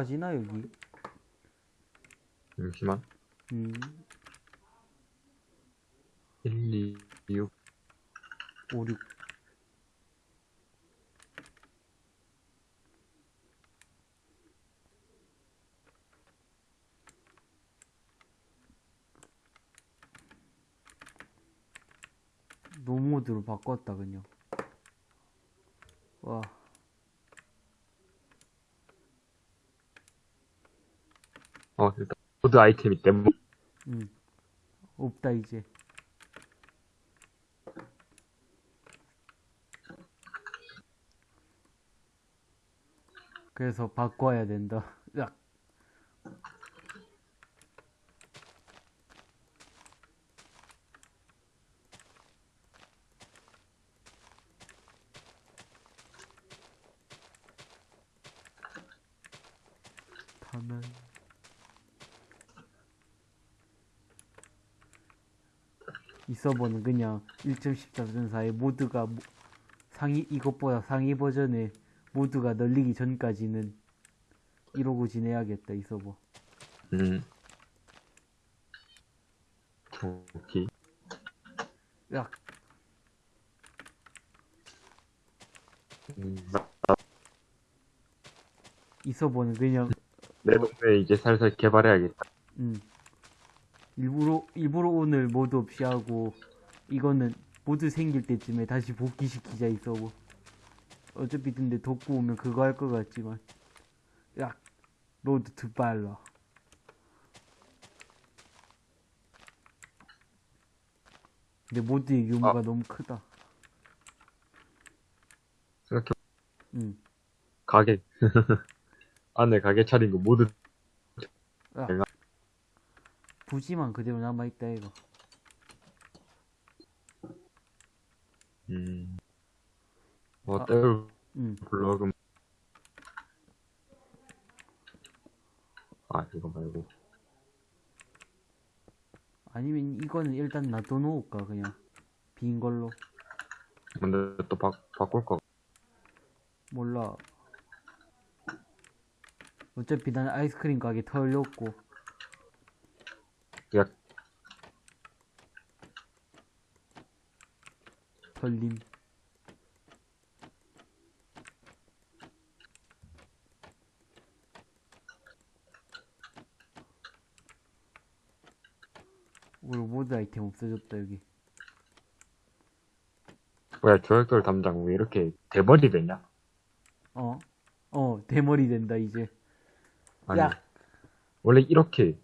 빠지나 여기? 잠시만. 음 1, 2, 6. 5, 6 노모드로 바꿨다 그냥 와 어, 일단, 모드 아이템이 때문에. 음. 없다 이제 그래서 바꿔야 된다 으악. 가만 이 서버는 그냥 1.14.4의 모드가 모- 상위 이것보다 상위 버전의 모드가 널리기 전까지는 이러고 지내야겠다 이 서버 음. 오케이. 야 음, 이 서버는 그냥 내 동네 이제 살살 개발해야겠다. 음 일부러 일부러 오늘 mod 없이 하고 이거는 mod 생길 때쯤에 다시 복귀시키자 이 서버 어차피 근데 덕구 오면 그거 할 것 같지만 야 road to 발라 근데 모드의 규모가 아. 너무 크다 생각해, 응 가게. 안에 가게 차린 거 모두, 야. 부지만 그대로 남아있다 이거 음. 뭐, 아. 떼울 응 블럭은, 아, 이거 말고. 아니면 이거는 일단 놔둬놓을까 그냥 빈 걸로 근데 또 바, 바꿀 거. 몰라. 어차피 난 아이스크림 가게 털렸고. 야, 털림. 우리 모드 아이템 없어졌다 여기. 뭐야, 조약돌 담당 왜 이렇게 대머리 됐냐? 어? 어 대머리 된다 이제. 아니, 야. 원래 이렇게.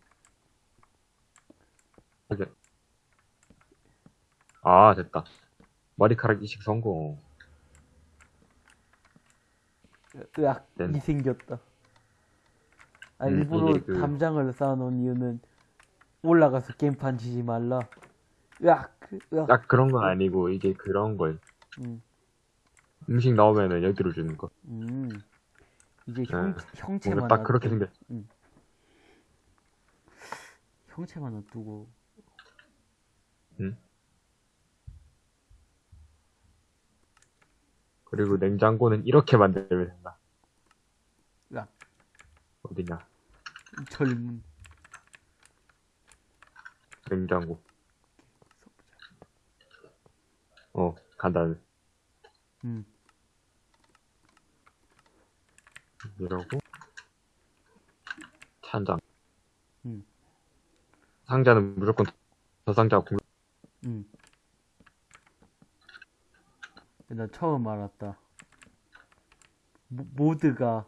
아, 됐다. 머리카락 이식 성공. 으악 된다. 이 생겼다. 아 음, 일부러 그- 담장을 쌓아놓은 이유는 올라가서 게임판 치지 말라. 으악 으악. 딱 그런 건 아니고, 이게 그런 걸. 음. 음식 나오면은 여기로 주는 거. 음, 이제 형, 네. 형체만 딱 그렇게 생겼. 형체만 놔두고 그리고 냉장고는 이렇게 만들면 된다. 야. 어디냐? 젊은 냉장고. 어, 간단해. 음, 이러고 찬장. 음. 상자는 무조건 저 상자 공. 음. 나 처음 알았다. 모, 모드가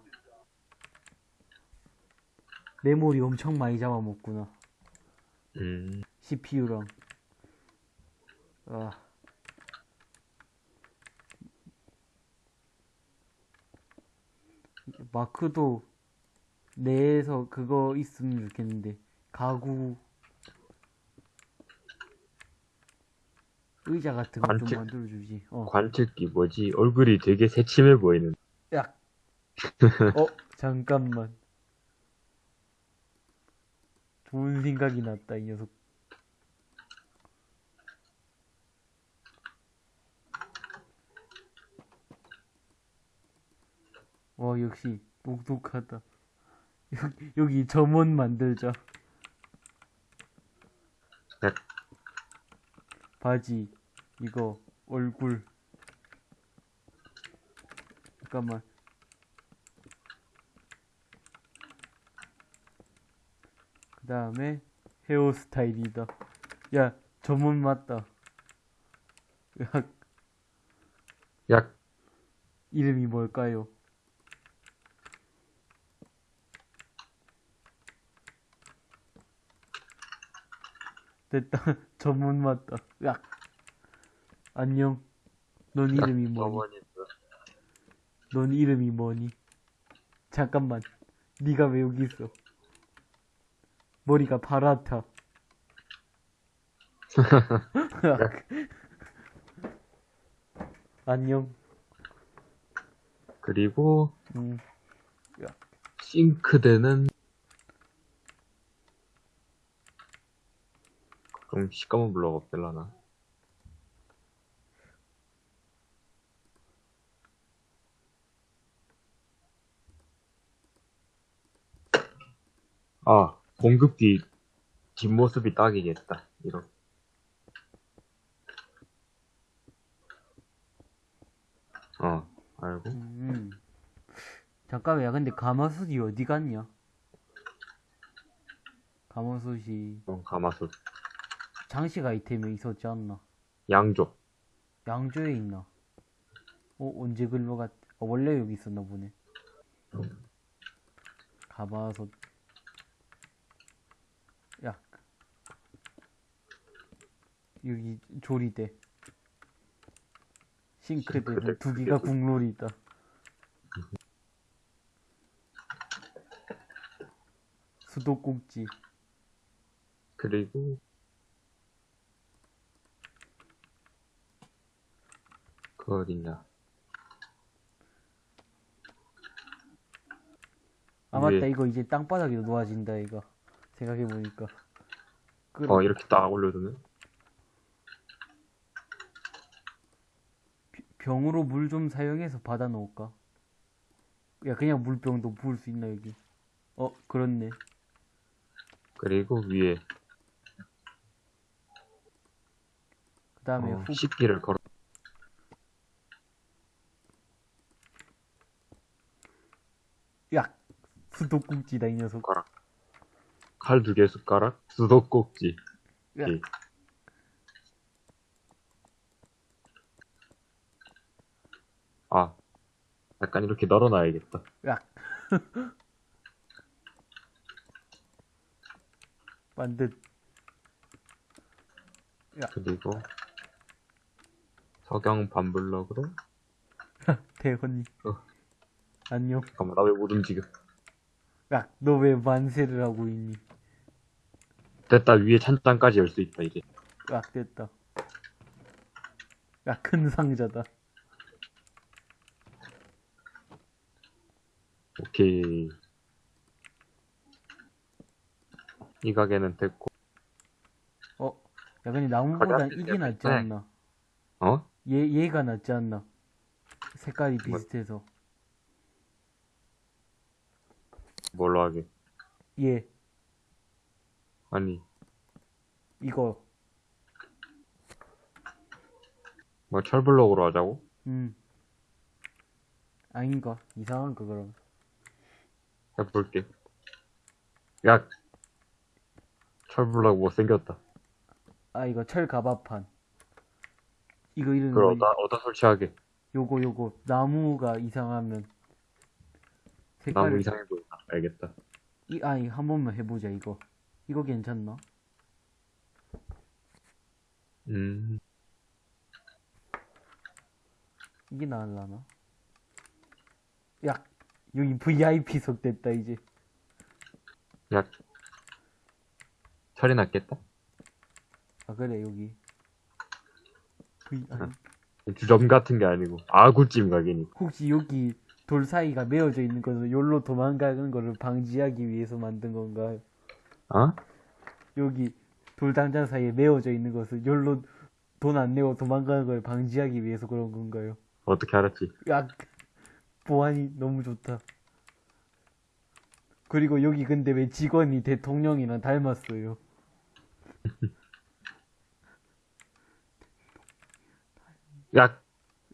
메모리 엄청 많이 잡아먹구나. 음. CPU랑. 아. 마크도 내에서 그거 있으면 좋겠는데 가구 의자 같은 거 좀 관측- 만들어주지. 어. 관측기 뭐지? 얼굴이 되게 새침해 보이는. 야. 어 잠깐만. 좋은 생각이 났다 이 녀석. 와 역시 똑똑하다. 여기, 여기 점원 만들자. 네. 바지, 이거, 얼굴. 잠깐만. 그 다음에 헤어스타일이다. 야, 점원 맞다. 야, 약, 이름이 뭘까요? 됐다. 전문 맞다. 야. 안녕. 넌 이름이 뭐니? 넌 이름이 뭐니? 잠깐만. 네가 왜 여기 있어? 머리가 파랗다. 안녕. 그리고, 음. 싱크대는, 그럼 시꺼먼 블럭 없을라나? 아, 공급기 뒷모습이 딱이겠다. 이런. 어, 알고? 음. 잠깐만, 야, 근데 가마솥이 어디 갔냐? 가마솥이 어, 가마솥. 장식 아이템에 있었지 않나? 양조. 양조에 있나? 어, 언제 글로 갔, 어, 원래 여기 있었나 보네. 가마솥. 야. 여기 조리대. 싱크대는 싱크대 두 개가 두- 국룰이 있다. 수도꼭지. 그리고 그 어딨냐 아 맞다. 이거 이제 땅바닥에 놓아진다 이거 생각해보니까 어 이렇게 딱 올려두면 병으로 물 좀 사용해서 받아 놓을까? 야 그냥 물병도 부을 수 있나 여기? 어 그렇네. 그리고 위에 그 다음에 어, 후 식기를 걸어 야 수도꼭지다 이 녀석. 칼 두 개 숟가락 수도꼭지. 야. 예. 아 약간 이렇게 널어놔야겠다. 야. 만든. 그리고 석영 반블럭으로. 대헌이. 어. 안녕. 잠깐만 나 왜 못 움직여? 야 너 왜 만세를 하고 있니? 됐다 위에 찬장까지 열 수 있다 이제. 야 됐다. 야 큰 상자다 오케이. 이 가게는 됐고. 어? 야 근데 나무보단 가게 이게 낫지 네. 않나? 어? 얘, 얘가 낫지 않나? 색깔이 비슷해서. 뭘로 하게 얘. 아니. 이거. 뭐 철블럭으로 하자고? 음. 아닌가? 이상한 거 그럼? 해 볼게. 야, 철블럭 못생겼다. 아 이거 철 가바판 이거 이름이 그걸 뭐- 어디다, 어디다 설치하게. 요거 요거 나무가 이상하면 색깔을 나무 이상해 보인다. 알겠다. 이 아니 한 번만 해보자 이거 이거 괜찮나? 음, 이게 나을라나? 야 여기 VIP석 됐다 이제 야, 철이 났겠다? 아 그래 여기 V 아니 주점 같은 게 아니고, 아구찜 가게니까. 혹시 여기 돌 사이가 메어져 있는 것을 여기로 도망가는 거를 방지하기 위해서 만든 건가요? 어? 여기 돌 당장 사이에 메어져 있는 것을 여기로 돈 안 내고 도망가는 걸 방지하기 위해서 그런 건가요? 어떻게 알았지? 야 보안이 너무 좋다 그리고 여기 근데 왜 직원이 대통령이랑 닮았어요? 야,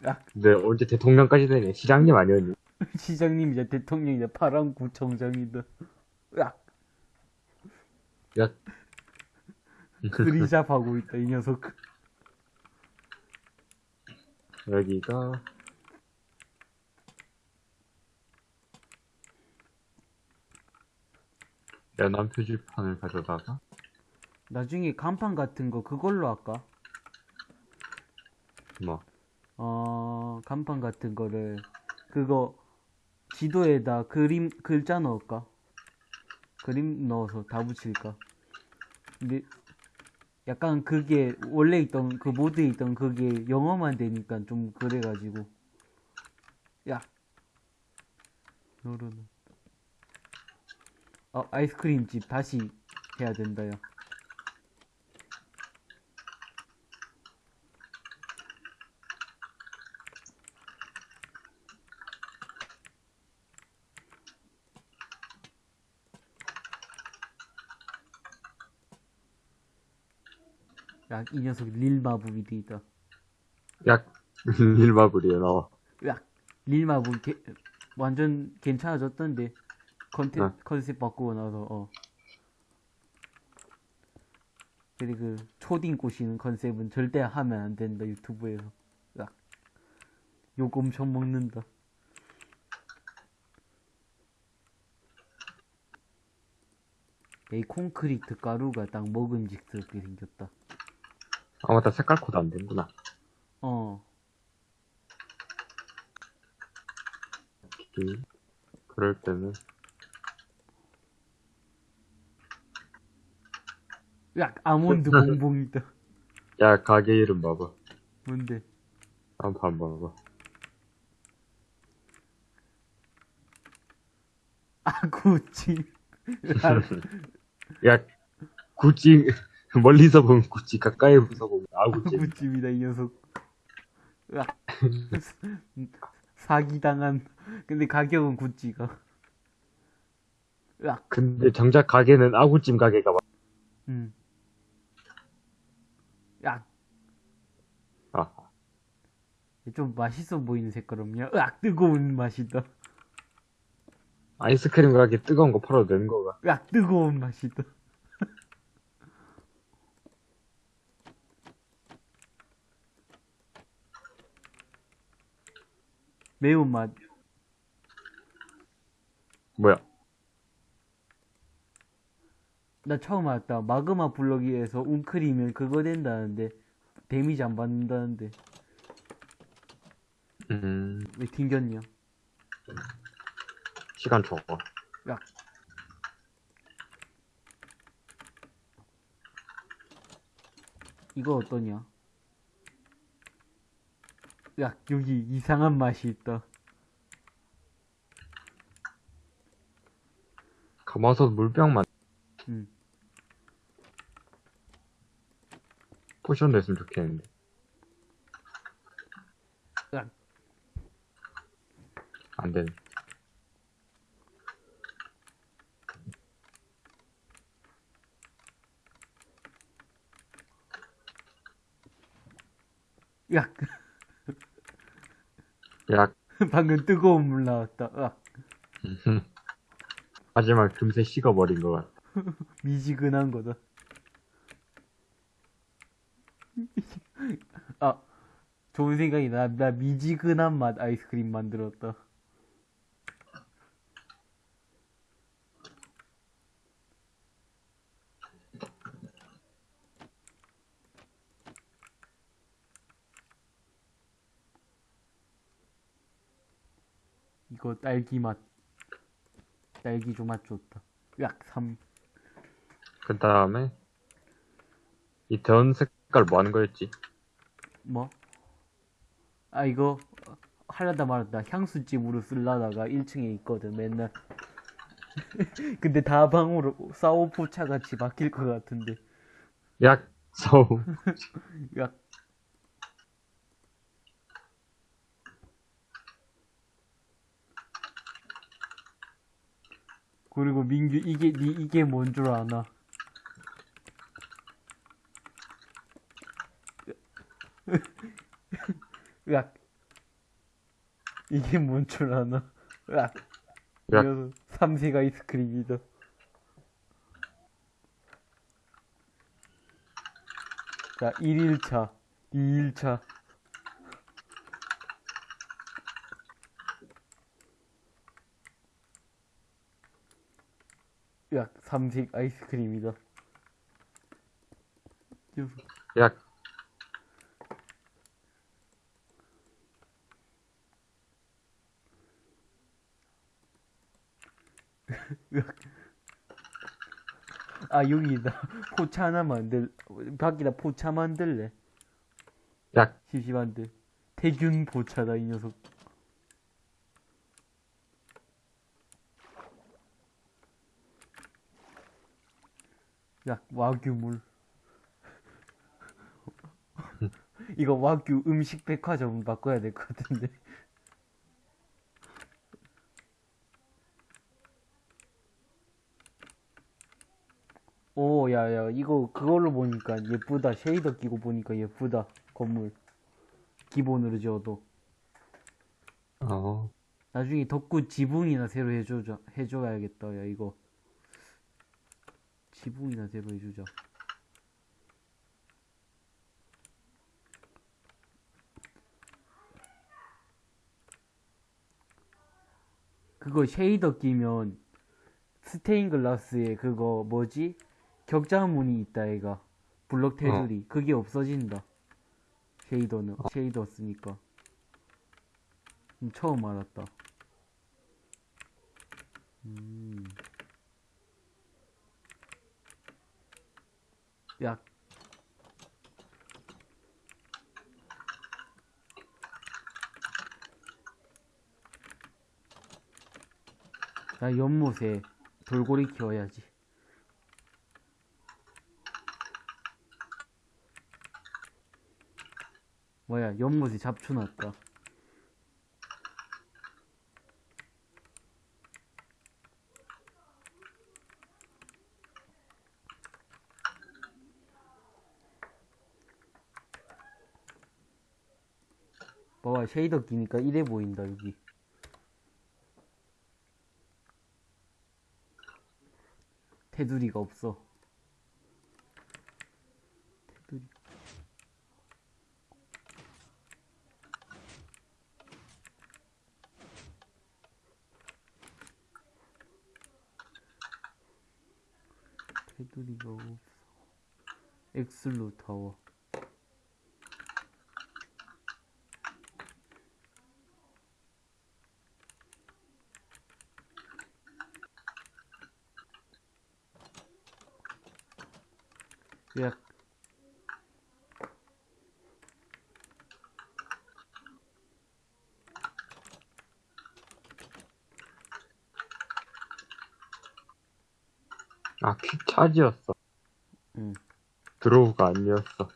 야, 근데 언제 대통령까지 되네. 시장님 아니었니? 시장님이자 대통령이자 파랑구청장이다. 야, 야, 그리잡하고 있다, 이 녀석. 여기가, 연안 표지판을 가져다가, 나중에 간판 같은 거 그걸로 할까? 뭐, 어, 간판 같은 거를, 그거, 지도에다 그림, 글자 넣을까? 그림 넣어서 다 붙일까? 근데, 약간 그게, 원래 있던, 그 모드에 있던 그게 영어만 되니까 좀 그래가지고. 야. 요런. 어, 아이스크림집 다시 해야 된다, 야. 야, 이 녀석 릴마블이 돼 있다. 야, 일마블이야, 나와. 야, 릴마블 게, 완전 괜찮아졌던데. 컨텐, 어. 컨셉 바꾸고 나서, 어. 그리고 그 초딩 꼬시는 컨셉은 절대 하면 안 된다, 유튜브에서. 야, 욕 엄청 먹는다. 이 콘크리트 가루가 딱 먹음직스럽게 생겼다. 아, 맞다. 색깔 코드 안 되는구나. 어. 음, 그럴 때는, 야, 아몬드 봉봉이다. 야, 가게 이름 봐봐. 뭔데? 한번 봐봐. 아구찜. 야, 구찌, 멀리서 보면 구찌, 가까이서 보면 아 구찌. 아구찜이다, 이 녀석. 으악. 사기당한. 근데 가격은 구찌가. 으악. 근데 정작 가게는 아구찜 가게가 맞, 음. 야, 아, 좀 맛있어 보이는 색깔 없냐? 으악, 뜨거운 맛이다. 아이스크림 가게 뜨거운 거 팔아도 되는 거가. 으악, 뜨거운 맛이다. 매운맛. 뭐야? 나 처음 알았다. 마그마 블럭이에서 웅크리면 그거 된다는데 데미지 안 받는다는데 음, 왜 튕겼냐? 시간 적어. 야. 이거 어떠냐? 야, 여기 이상한 맛이 있다. 가마솥 물병만 음. potion 냈으면 좋겠는데. 안 되네. 야, 야, 방금 뜨거운 물 나왔다. 으악, 하지만 금세 식어버린 것 같아. 미지근한 거다. 아, 좋은 생각이 나. 나 미지근한 맛 아이스크림 만들었다. 이거 딸기 맛. 딸기주 맛 좋다. 약 3. 그 다음에, 이 전 색깔 뭐 하는 거였지? 뭐? 아, 이거, 하려다 말았다. 향수집으로 쓸라다가 1층에 있거든, 맨날. 근데 다 방으로 싸우포차 같이 바뀔 것 같은데. 약, 서우. 야. 그리고 민규 이게 니 이게 뭔 줄 아나? 으악 이게 뭔 줄 아나? 으악. 이어서 삼색 아이스크림이다. 자 1일차 2일차 으악 삼색 아이스크림이다. 야, 아 여기다 포차 하나 만들 밖에다 포차 만들래? 야, 심심한데. 태균 포차다 이 녀석 야 와규물 이거 와규 음식 백화점 바꿔야 될 것 같은데 오, 야, 야, 이거 그걸로 보니까 예쁘다. 쉐이더 끼고 보니까 예쁘다. 건물. 기본으로 지어도. 어, 나중에 덕구 지붕이나 새로 해줘, 해줘야겠다. 야, 이거. 지붕이나 새로 해주자. 그거 shader 끼면 스테인 글라스에 그거 뭐지? 격자문이 있다 얘가 블럭 테두리. 그게 없어진다. shader는. shader 쓰니까. 음, 처음 알았다. 음. 야 나 연못에 돌고래 키워야지. 뭐야, 연못에 잡초 났다. 쉐이더 끼니까 이래 보인다, 여기. 테두리가 없어. 테두리. 테두리가 없어. 엑슬로 타워. 야, 아, 퀵차지였어. 응. 드로우가 아니었어.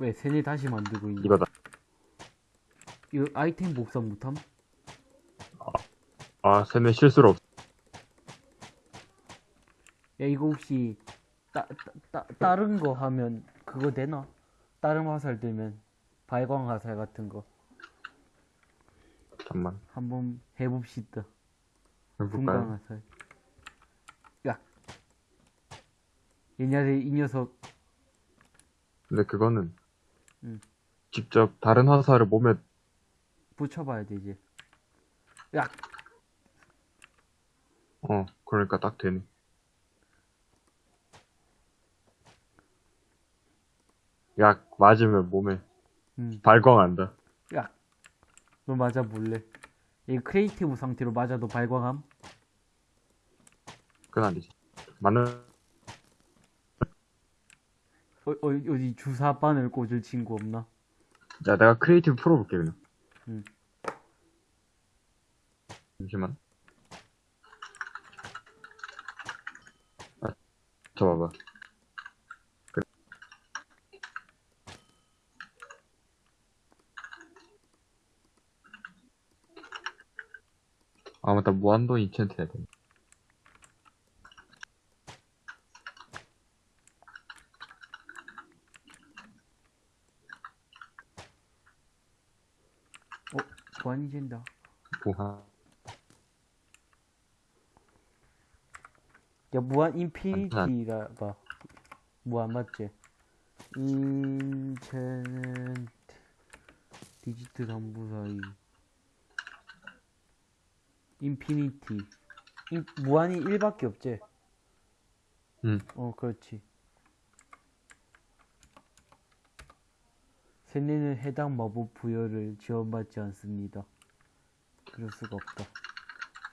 왜 세네 다시 만들고 있니? 이거다. 이거 아이템 복사 못함? 아, 세네 실수로 없어. 야 이거 혹시 따, 따, 따, 다른 거 하면 그거 되나? 다른 화살 들면 발광 화살 같은 거 잠깐만. 한번 해봅시다. 분광? 화살. 야. 옛날에 이 녀석 근데 그거는 응. 직접 다른 화살을 몸에 붙여봐야 되지. 야, 어 그러니까 딱 되네. 약 맞으면 몸에 음, 발광한다. 야. 너 맞아 볼래? 이 creative 상태로 맞아도 발광함? 그건 아니지. 맞는 어, 어, 어디 주사 바늘 꽂을 친구 없나? 야 내가 크리에이티브 풀어볼게 그냥. 응. 잠시만. 아, 저 봐봐. 일단 무한도 인챈트 해야 돼. 보안이 된다. 무한. 야, 무한 인피니티라 봐. 무한 맞지? 인체는 디지트 담부 사이. 인피니티. 인, 무한이 1밖에 없지? 응. 어, 그렇지. 세뇌는 해당 마법 부여를 지원받지 않습니다. 그럴 수가 없다.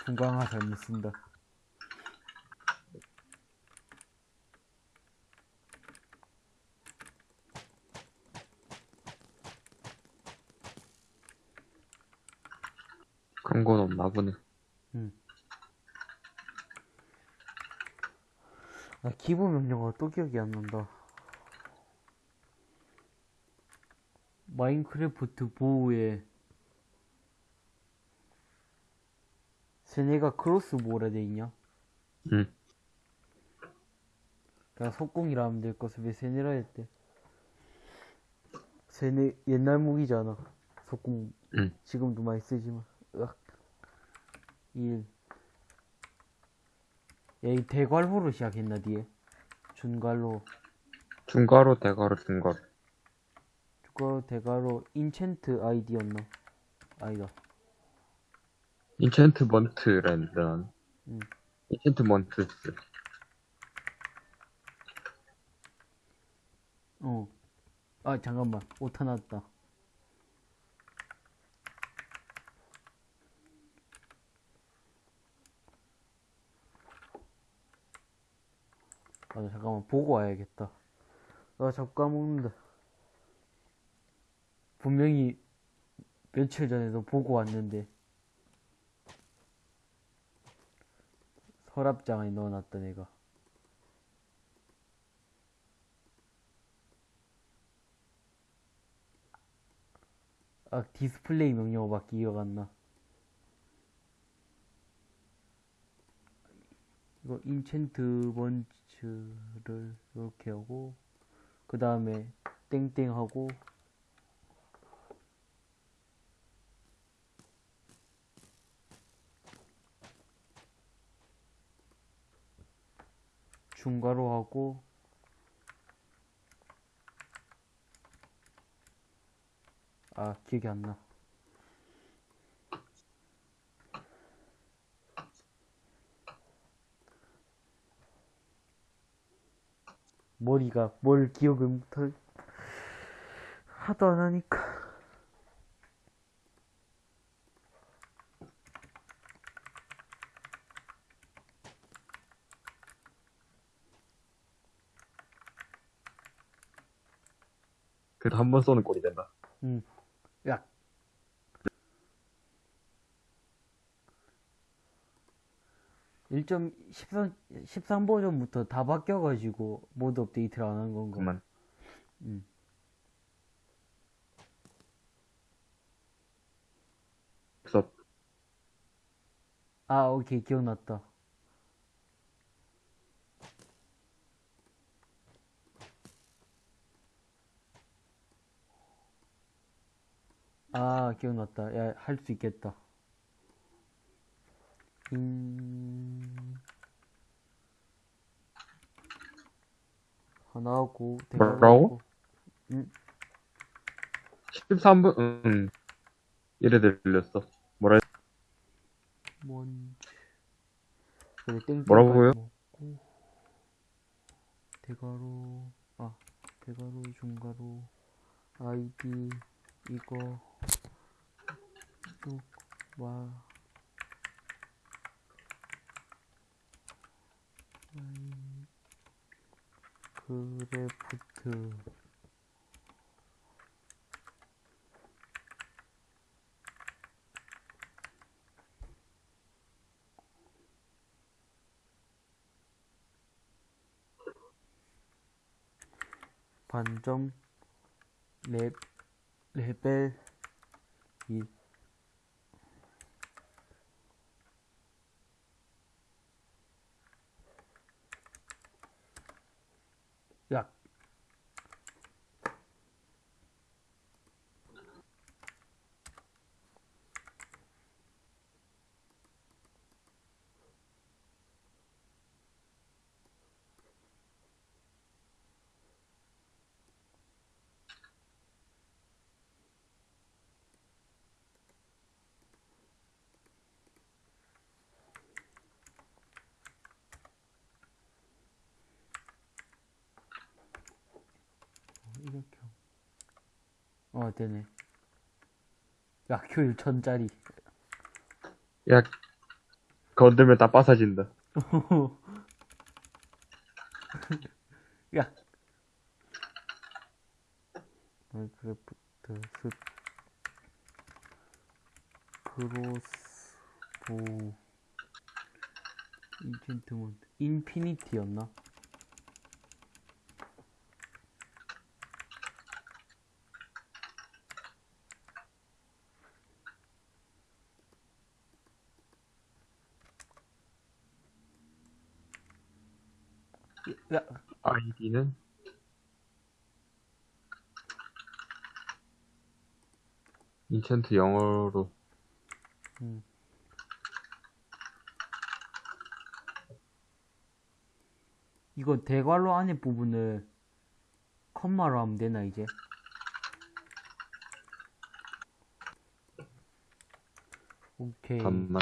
분광화 잘못 쓴다. 그런 건 없나 보네. 아, 기본 명령어가 또 기억이 안 난다. 마인크래프트 보호에 쇠뇌가 cross 뭐라 돼 있냐? 응. 그냥 석궁이라 하면 될 것을 왜 쇠뇌라 했대? 쇠뇌 옛날 무기잖아. 석궁 응. 지금도 많이 쓰지만. 으악. 1 야, 이 대괄호로 시작했나, 뒤에? 중괄호, 중괄호, 대괄호, 중괄호. 중괄호, 대괄호, enchant 아이디였나? 아니다. enchantment랜드. 응. enchantments. 어. 아, 잠깐만. 오타 났다. 아, 잠깐만. 보고 와야겠다. 아, 자꾸 까먹는다. 분명히 며칠 전에도 보고 왔는데. 서랍장에 넣어놨다, 내가. 아, 디스플레이 명령어밖에 기억 안 나. 이거 인챈트 번츠를 이렇게 하고 그 다음에 땡땡 하고 중괄호 하고 아 기억이 안 나. 머리가 뭘 기억을 못하 하도 안 하니까 그래도 한 번 쏘는 꼴이 된다 응. 약 1.13 버전부터 다 바뀌어 가지고 모드 업데이트를 안 한 건가? 그만. 음. 썼. 아, 오케이. 기억났다. 아, 기억났다. 야, 할 수 있겠다. 인... 하나 하고, 대괄호 뭐라고? 응, 13분, 응. 이래 들렸어. 뭐라, 했- 뭔, 뭐라고요? 먹고, 대괄호, 아, 대괄호, 중괄호, 아이디, 이거, 쭉, 와, 그래프트, 반점 레, 레벨 2 어, 되네. 야, 효율 천짜리. 야, 건들면 다 빠사진다. 야. 마인크래프트 스 crossbow enchantment infinity였나? 야, 아이디는? 인챈트 영어로. 이거 대괄호 안에 부분을 컴마로 하면 되나 이제? 오케이. 잠만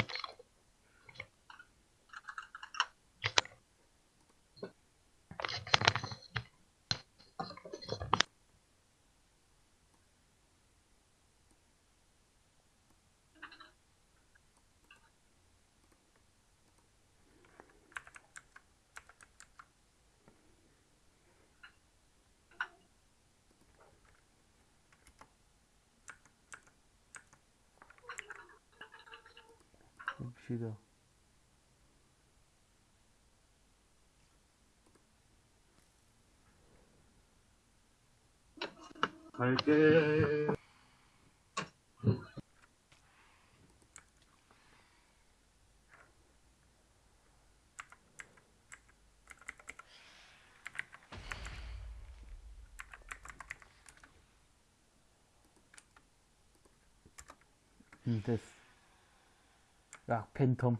봅시다 갈게. 음 됐어. 야 팬텀.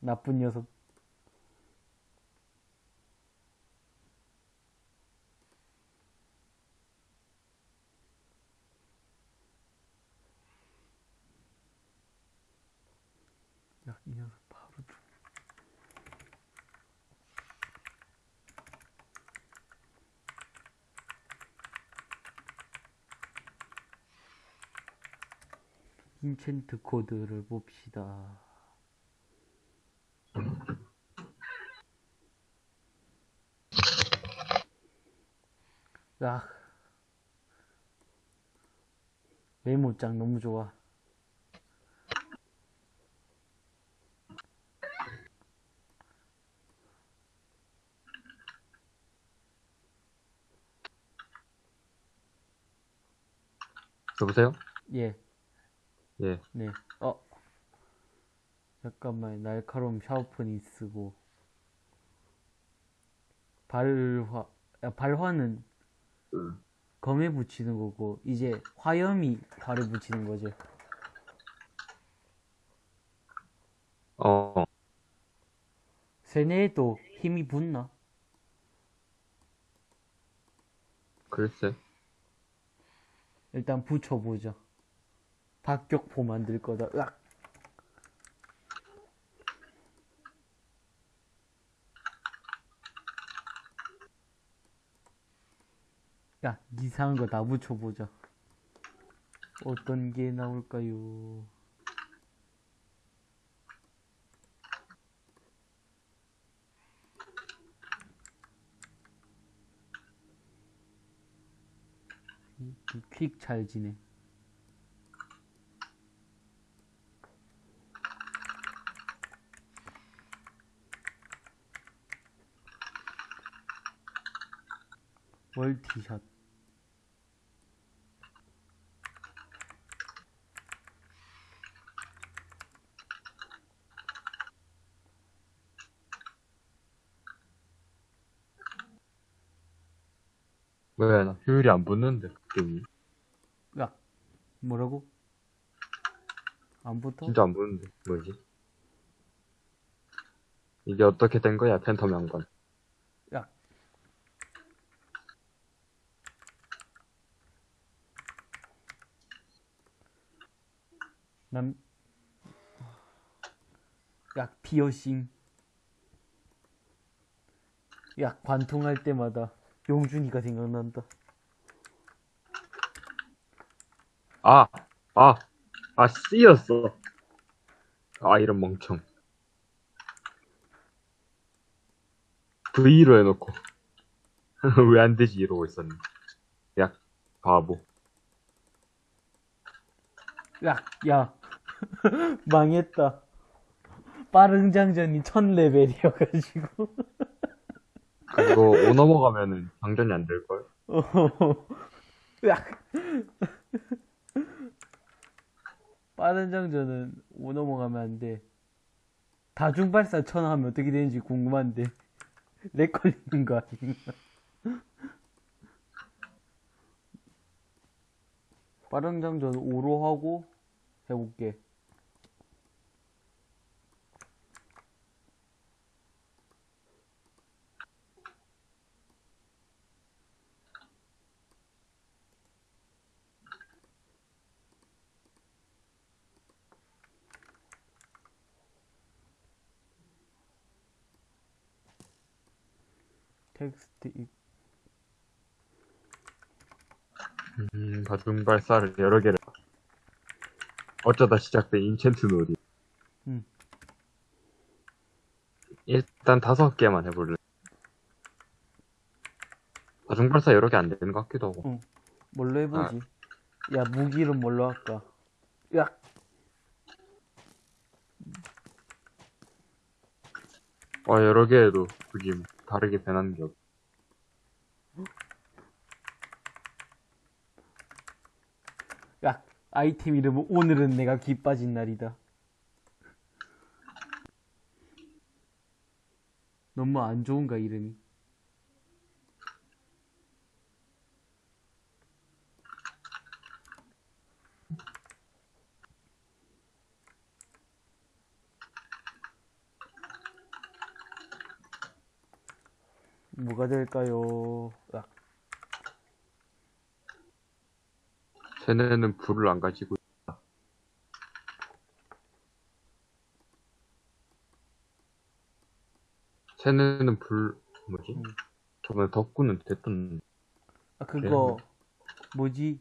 나쁜 녀석 야 이 녀석 바로 죽 인챈트 코드를 봅시다. 야. 메모장 너무 좋아. 여보세요? 예, 예 네. 어. 잠깐만, 날카로움 샤우프니 쓰고. 발화, 야, 발화는 검에 붙이는 거고, 이제 화염이 발에 붙이는 거지. 어 세뇌에도 힘이 붙나? 글쎄 일단 붙여보자. 박격포 만들 거다. 으악! 야, 이상한 거 다 붙여보자. 어떤 게 나올까요? 퀵 찰지네. 월티샷. 왜 나 효율이 안 붙는데 그 게임이 야, 뭐라고? 안 붙어? 진짜 안 붙는데 뭐지? 이게 어떻게 된 거야 팬텀 양반 야. 난, 야, 피어싱. 야, 관통할 때마다 용준이가 생각난다. 아, 아, 아, C였어. 아, 이런 멍청. V로 해놓고. 왜 안 되지? 이러고 있었네. 야, 바보. 야, 야. 망했다. 빠른 장전이 1000레벨이어가지고. 그거 5 넘어가면은 장전이 안 될걸? 야. 빠른 장전은 5 넘어가면 안 돼. 다중발사 천 하면 어떻게 되는지 궁금한데. 렉 걸리는 거 아닌가? 빠른 장전 5로 하고 해볼게. 텍스트 입 음, 다중 발사를 여러 개를. 어쩌다 시작된 인챈트 놀이. 음. 일단 다섯 개만 해볼래. 다중 발사 여러 개 안 되는 것 같기도 하고. 뭘로 해보지? 야 무기는 뭘로 할까? 야 어, 여러 개 해도 그게 다르게 변하는 게 없. 야, 아이템 이름은 오늘은 내가 기 빠진 날이다. 너무 안 좋은가 이름이? 뭐가 될까요? 야, 쟤네는 불을 안 가지고 있다. 쟤네는 불, 뭐지? 음. 저번에 덕구는 됐던, 아, 그거 뭐지?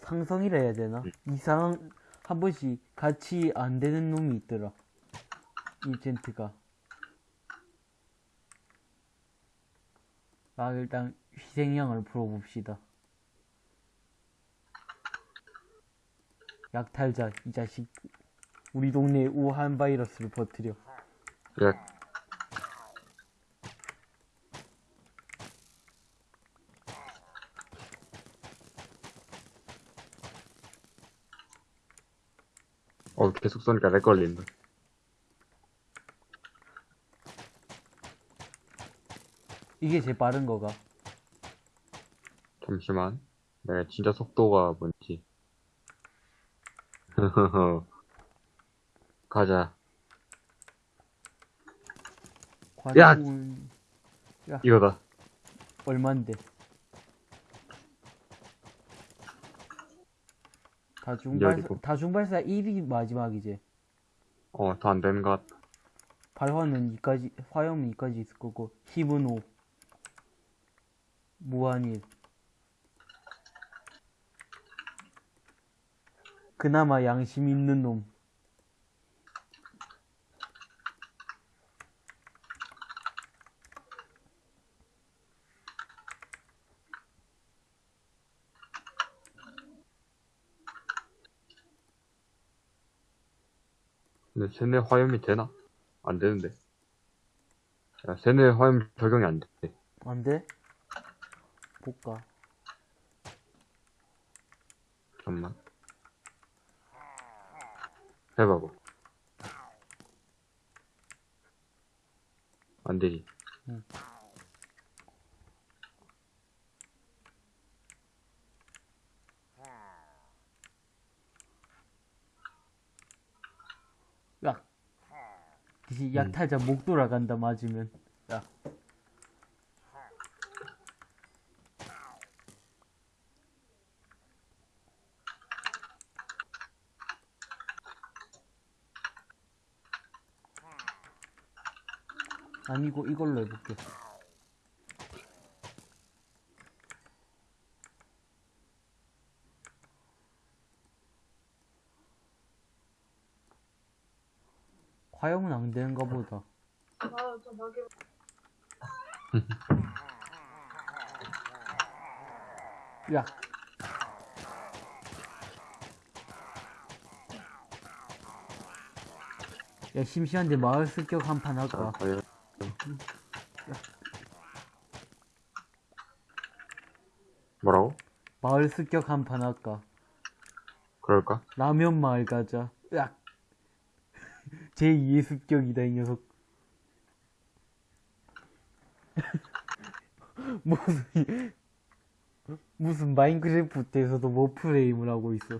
상성이라 해야 되나? 이상 한 번씩 같이 안 되는 놈이 있더라. 인젠트가. 아 일단 희생양을 풀어봅시다. 약탈자 이 자식 우리 동네에 우한 바이러스를 퍼뜨려. 야, 어, 계속 쏘니까 렉 걸린다. 이게 제일 빠른 거가. 잠시만. 내가 진짜 속도가 뭔지. 가자. 야! 관문 이거다. 얼만데? 다중발사. 다중발사 1이 마지막이지. 어, 더 안 되는 것 같다. 발화는 2까지, 화염은 2까지 있을 거고, 힘은 5. 무한일. 그나마 양심 있는 놈. 근데 세뇌 화염이 되나? 안 되는데. 야, 세뇌 화염 적용이 안 돼. 안 돼? 볼까? 잠깐만. 해봐봐. 안 되지. 응. 야, 이 약탈자 목 돌아간다 맞으면. 야, 아니고 이걸로 해볼게. 화형은 안 되는가 보다. 야. 야, 심심한데 마을 습격 한 판 할까? 과연 마을 습격 한 판 할까? 그럴까? 라면 마을 가자. 으악. 제2의 습격이다, 이 녀석. 무슨, 무슨 마인크래프트에서도 뭐 프레임을 하고 있어.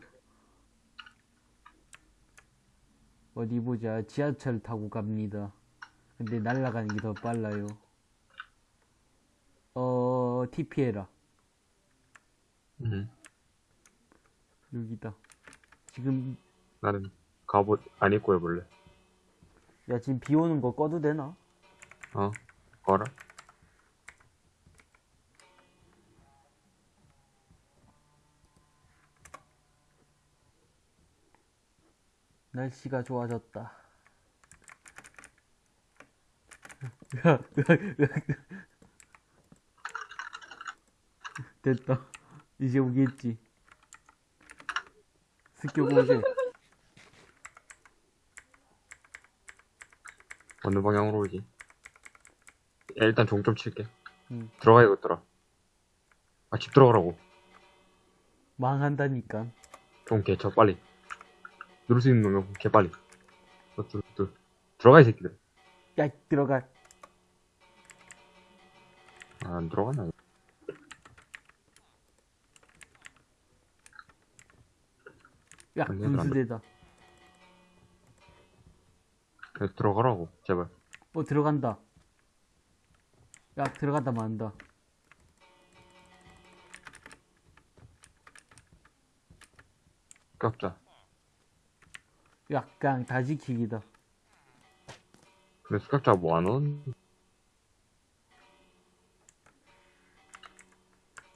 어디 보자. 지하철 타고 갑니다. 근데 날아가는 게 더 빨라요. 어, TP해라. 음. 여기다. 지금, 나는 갑옷 안 입고 해볼래. 야, 지금 비 오는 거 꺼도 되나? 어? 거라? 날씨가 좋아졌다. 됐다. 이제 오겠지. 오제. 어느 방향으로 오지? 야, 일단 종 좀 칠게. 응. 들어가야겠더라. 아, 집 들어가라고. 망한다니까. 종 개쳐, 빨리. 누를 수 있는 놈은 개 빨리. 너, 들, 들. 들어가, 이 새끼들. 야, 들어가. 아, 안 들어가나? 야, 안 돼, 안 돼. 분수대다. 야, 들어가라고, 제발. 어, 들어간다. 야, 들어간다, 만다. 깎자. 약간 다 지키기다. 근데 뭐안 온?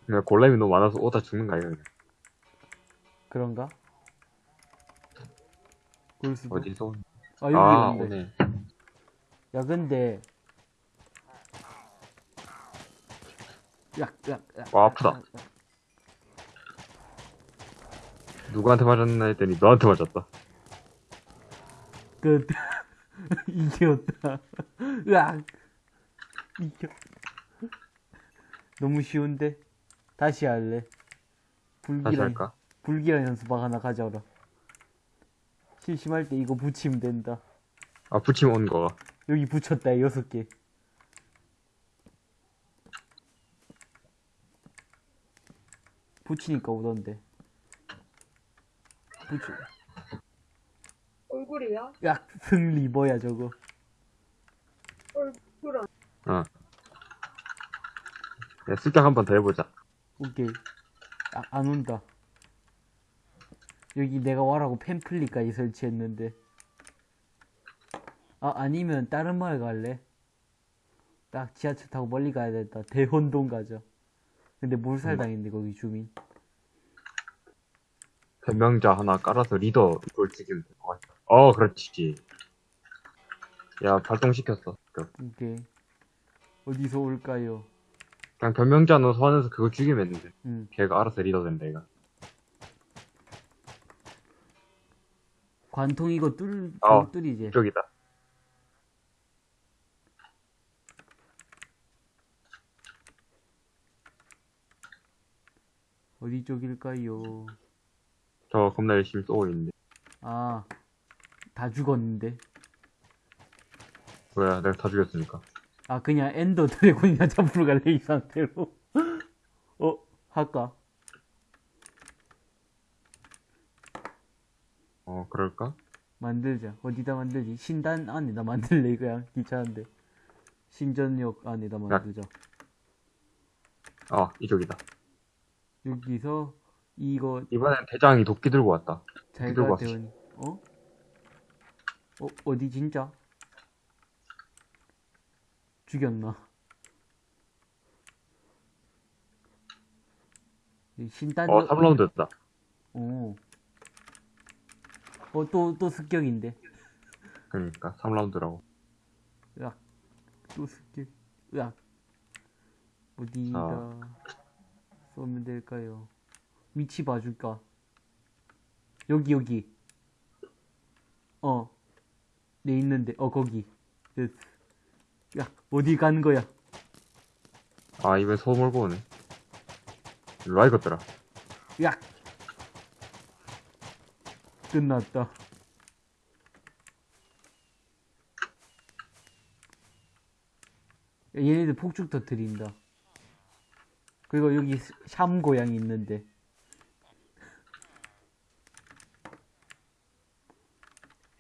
그냥 골렘이 너무 많아서 오다 죽는 거 아니야? 그냥. 그런가? 그럴 수도. 어디서? 온- 아, 여기 아, 온대. 오네. 야, 근데. 야, 야, 야. 와, 아프다. 누구한테 맞았나 했더니 너한테 맞았다. 끝. 이겼다. 으악. 이겨. 너무 쉬운데? 다시 할래. 다시 불길한, 할까? 불길한 연습방 하나 가져오라. 심심할 때 이거 붙이면 된다. 아, 붙이면 온 거가. 여기 붙였다, 여섯 개. 붙이니까 오던데. 붙여. 얼굴이야? 야, 승리 뭐야, 저거. 얼굴 안 어. 야, 습격 한번 더 해보자. 오케이. 아, 안 온다. 여기 내가 와라고 팸플릿까지 설치했는데. 아, 아니면 다른 마을 갈래? 딱 지하철 타고 멀리 가야 된다. 대혼동 가자. 근데 몰살당했는데, 거기 주민. 변명자 하나 깔아서 리더 이걸 죽이면 될 것 같아. 어, 그렇지. 야, 발동시켰어. 그, 오케이. 어디서 올까요? 그냥 변명자 넣어서 하면서 그거 죽이면 돼. 응. 걔가 알아서 리더 된다, 얘가. 관통 이거 뚫, 어, 뚫이지. 이쪽이다. 어디 쪽일까요? 저 겁나 열심히 쏘고 있는데. 아, 다 죽었는데. 뭐야, 내가 다 죽였으니까. 아, 그냥 엔더 드래곤이나 잡으러 갈래, 이 상태로. 어, 할까? 어, 그럴까? 만들자. 어디다 만들지? 신단 안에다 만들래, 그냥. 귀찮은데. 신전역 안에다 만들자. 어, 이쪽이다. 여기서, 이거, 이번엔 대장이 도끼 들고 왔다. 잘가 들고 왔어. 대원, 어? 어, 어디 진짜? 죽였나? 이 신단, 어, 3라운드 됐다. 어. 어, 또, 또 습격인데. 그러니까, 3라운드라고. 으악. 또 스킬. 으악. 어디다 쏘면 될까요? 위치 봐줄까? 여기, 여기. 어. 내 있는데, 어, 거기. 됐어. 야, 어디 가는 거야? 아, 입에 소 몰고 오네. 일로 와, 이것들아. 야! 끝났다. 야, 얘네들 폭죽 터트린다. 그리고 여기 스- 샴 고양이 있는데.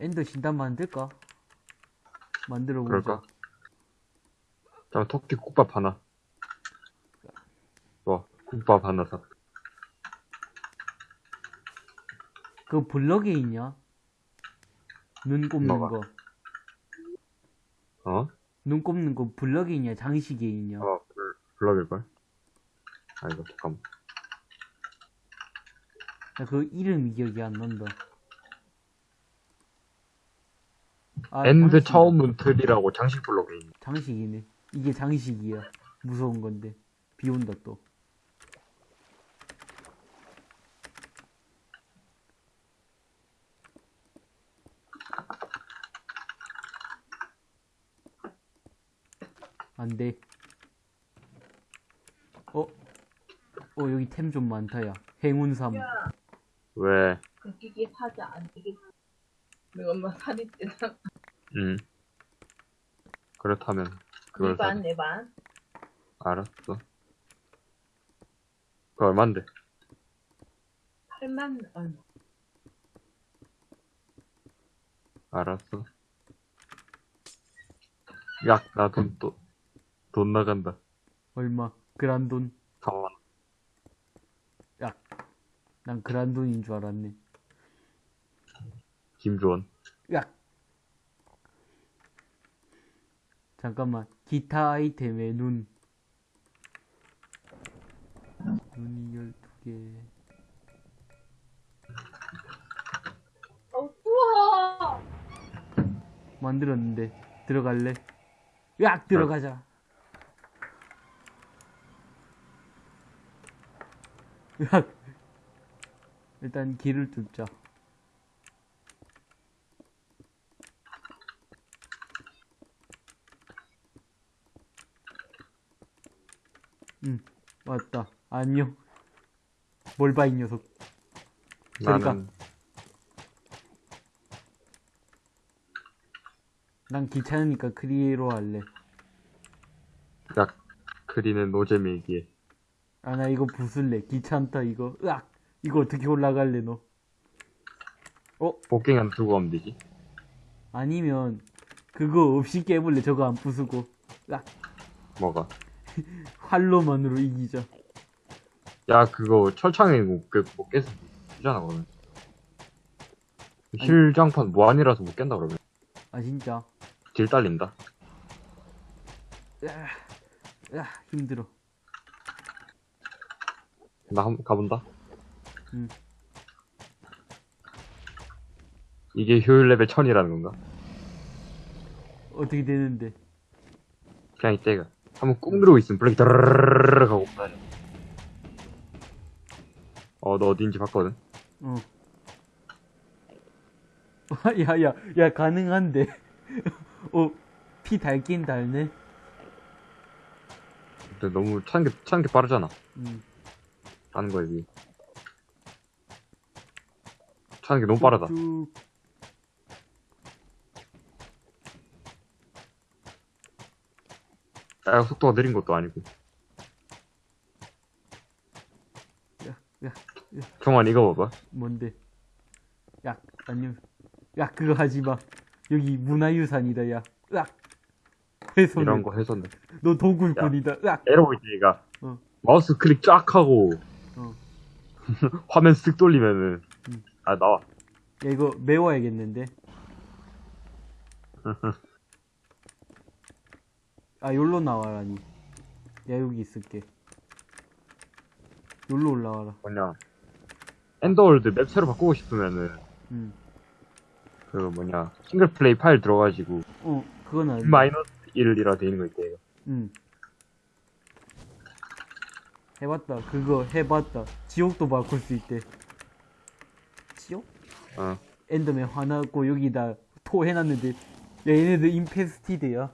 엔더 신단 만들까? 만들어 보자. 그럴까? 자, 토끼 국밥 하나. 와, 국밥 하나 사. 그 블럭에 있냐? 눈 꼽는 뭐가? 거. 어? 눈 꼽는 거 블럭에 있냐? 장식에 있냐? 어, 블- 블럭일걸? 아, 이거, 잠깐만. 나 그 이름이 기억이 안 난다. 아, end. 차원문틀이라고 장식 블럭에 있네. 장식이네. 이게 장식이야. 무서운 건데. 비 온다 또. 안 돼. 어? 어, 여기 템 좀 많다, 야. 행운삼. 왜? 그 기계 사자 안 되겠지. 내가 엄마 살이 찌나. 응. 그렇다면, 그걸 사. 내반 내 반. 알았어. 그 얼만데? 8만 얼마. 알았어. 야, 나돈 또, 돈 나간다. 얼마? 그란돈. 4만 야. 난 그란돈인 줄 알았네. 김주원. 야. 잠깐만. 기타 아이템에 눈. 눈이 12개. 어 추워. 만들었는데. 들어갈래? 야! 들어가자. 야! 일단 길을 뚫자. 응, 왔다. 안녕. 뭘 봐, 이 녀석. 그러니까. 나는, 난 귀찮으니까 크리에로 할래. 야, 그리는 노잼이기에. 아, 나 이거 부술래. 귀찮다, 이거. 으악! 이거 어떻게 올라갈래, 너? 어? 복갱한 두고 가면 되지. 아니면, 그거 없이 깨볼래. 저거 안 부수고. 으악! 뭐가? 활로만으로 이기자. 야, 그거 철창에 못, 깨, 못 깼어. 되잖아, 그러면. heal장판 무한이라서 못 깬다, 그러면. 아, 진짜. deal 딸린다. 으악, 으악, 힘들어. 나 한번 가본다. 응. 이게 효율 레벨 1000이라는 건가? 어떻게 되는데? 그냥 이때가. 한번 꾹 누르고 있으면 블랙이 드르르르 하고 다녀. 어, 너 어딘지 봤거든? 어. 야, 야, 야, 가능한데. 어, 피 달긴 달네. 근데 너무 차는 게, 차는 게 빠르잖아. 음. 하는 비해. 차는 게 너무 빠르다. 쭉. 야, 속도가 느린 것도 아니고. 야, 야, 정환 이거 봐봐. 뭔데? 야, 아니면, 야, 그거 하지 마. 여기 문화유산이다, 야. 으악! 훼손. 이런 거 해서 너 도굴꾼이다. 으악! 에러보이지가 어. 마우스 클릭 쫙 하고 어. 화면 쓱 돌리면은 음. 아 나와. 야, 이거 메워야겠는데? 아, 여기로 나와라니. 야, 여기 있을게. 여기로 올라와라. 뭐냐 Ender World map 새로 바꾸고 싶으면은 응. 그 뭐냐 single play 파일 들어가지고 어, 그건 아니 마이너스 1이라 돼 있는 거 있대요. 응. 해봤다. 그거 해봤다. 지옥도 바꿀 수 있대. 지옥? 어. 엔더맨 화나고 여기다 토 해놨는데 야 얘네들 인페스티드야.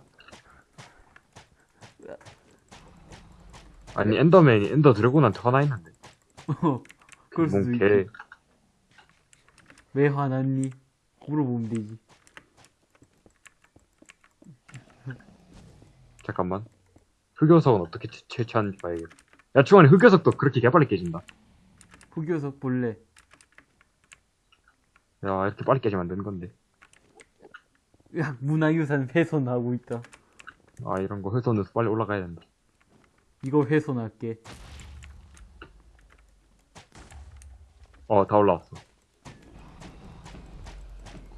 아니 엔더맨이 엔더 드래곤한테 화나 있는데. 어, 그럴 수도 뭔 있지. 개. 왜 화났니? 물어보면 되지. 잠깐만. 흑요석은 어떻게 채- 채취하는지 봐야겠다. 야 중간에 흑요석도 그렇게 개빨리 깨진다. 흑요석 볼래? 야 이렇게 빨리 깨지면 안 되는 건데. 야 문화유산 훼손하고 있다. 아 이런 거 훼손해서 빨리 올라가야 된다. 이거 훼손할게. 어 다 올라왔어.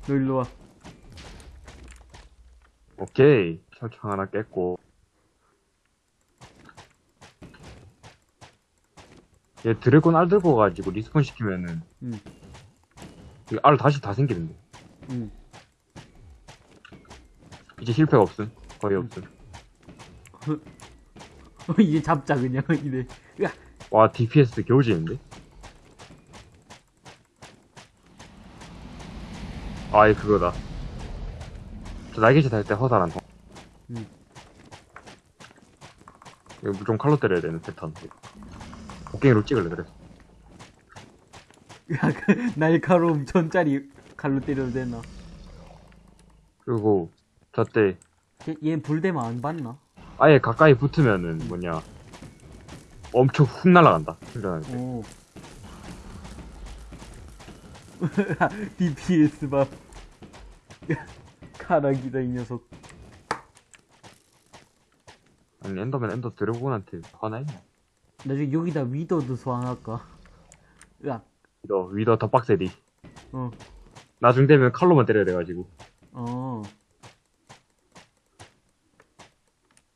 너 일로 와. 오케이. 철창 하나 깼고. 얘 dragon 알 들고 가지고 respawn 시키면은 응. 이알 다시 다 생기는데. 응. 이제 실패가 없음. 거의 없음. 이제 잡자 그냥 이래. 야와 DPS 겨우 지는데? 아이 그거다. 저 날개짓 할 때 허살한 거. 응. 이거 좀 칼로 때려야 되는 패턴. 곡괭이로 찍을래 그래. 야, 그 날카로움 전짜리 칼로 때려도 되나? 그리고 저때 얘, 얘 불대만 안 봤나? 아예 가까이 붙으면은 뭐냐 엄청 훅 날아간다. 때. 오. DPS 봐. 야, 카락이다 이 녀석. 아니 엔더맨 엔더 드래곤한테 화나 있냐? 나중에 여기다 위더도 소환할까? 야, 위더 위더 더 빡세디. 어, 나중 되면 칼로만 때려야 돼가지고. 어.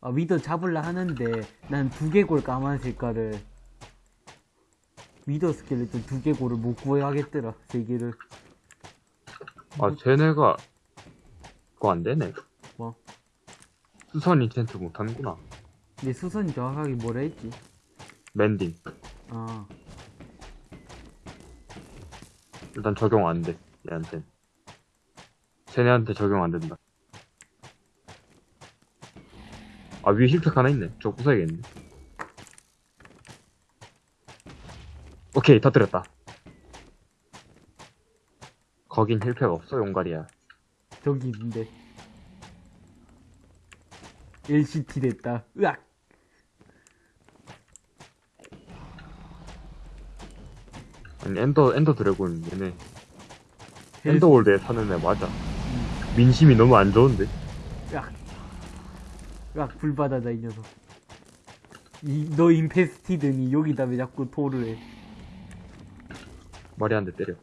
아, 위더 잡을라 하는데, 난 두개골 까만 색깔을. wither skeleton 두개골을 못 구해야겠더라, 세 개를. 아 쟤네가 그거 안 되네. 뭐? 수선 enchant 못하는구나. 내 수선이 정확하게 뭐라 했지? mending. 아, 일단 적용 안 돼. 얘한테. 쟤네한테 적용 안 된다. 아, 위에 heal pack 하나 있네. 저거 부숴야겠네. 오케이, 터뜨렸다. 거긴 heal pack 없어, 용가리야. 저기 있는데. LCT 됐다. 으악! 아니, ender, ender dragon, 얘네. ender world에 사는 애 맞아. 민심이 너무 안 좋은데? 으악, 불바다다, 이 녀석. 이, 너 인페스티드니 여기다 왜 자꾸 토를 해. 말이 안 돼, 때려.